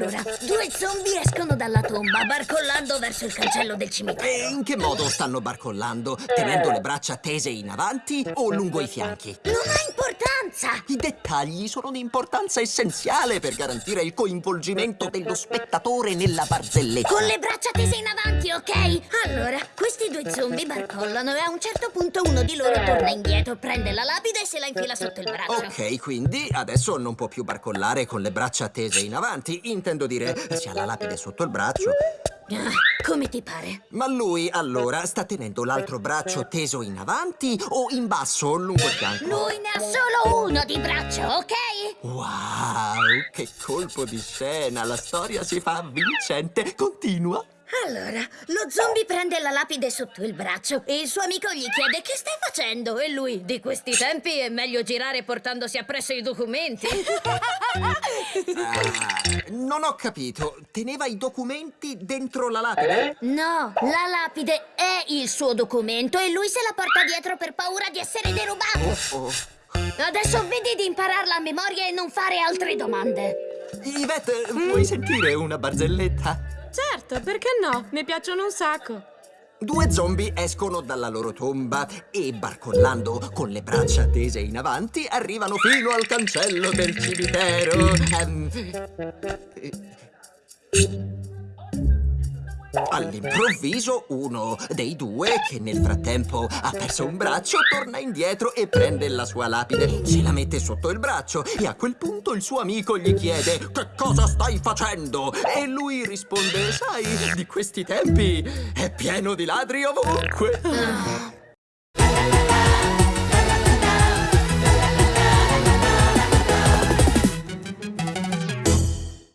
Allora, due zombie escono dalla tomba, barcollando verso il cancello del E cimitero. in che modo stanno barcollando? Tenendo le braccia tese in avanti o lungo i fianchi? Non ha importanza! I dettagli sono di importanza essenziale per garantire il coinvolgimento dello spettatore nella barzelletta. Con le braccia tese in avanti, ok? Allora, questi due zombie barcollano e a un certo punto uno di loro torna indietro, prende la lapide e se la infila sotto il braccio. Ok, quindi adesso non può più barcollare con le braccia tese in avanti. Intendo dire, si ha la lapide sotto il braccio. Ah, come ti pare? Ma lui, allora, sta tenendo l'altro braccio teso in avanti o in basso, lungo il fianco? Lui ne ha solo uno di braccio, ok? Wow, che colpo di scena! La storia si fa vincente. Continua. Allora, lo zombie prende la lapide sotto il braccio e il suo amico gli chiede che stai facendo e lui, di questi tempi è meglio girare portandosi appresso i documenti. Ah, non ho capito. Teneva i documenti dentro la lapide? No, la lapide è il suo documento e lui se la porta dietro per paura di essere derubato. Oh. Adesso vedi di impararla a memoria e non fare altre domande. Yvette, vuoi sentire una barzelletta? Certo, perché no? Mi piacciono un sacco. Due zombie escono dalla loro tomba e, barcollando con le braccia tese in avanti, arrivano fino al cancello del cimitero. Ehm, All'improvviso uno dei due, che nel frattempo ha perso un braccio, torna indietro e prende la sua lapide, se la mette sotto il braccio e a quel punto il suo amico gli chiede Che cosa stai facendo? E lui risponde Sai, di questi tempi è pieno di ladri ovunque. Ah,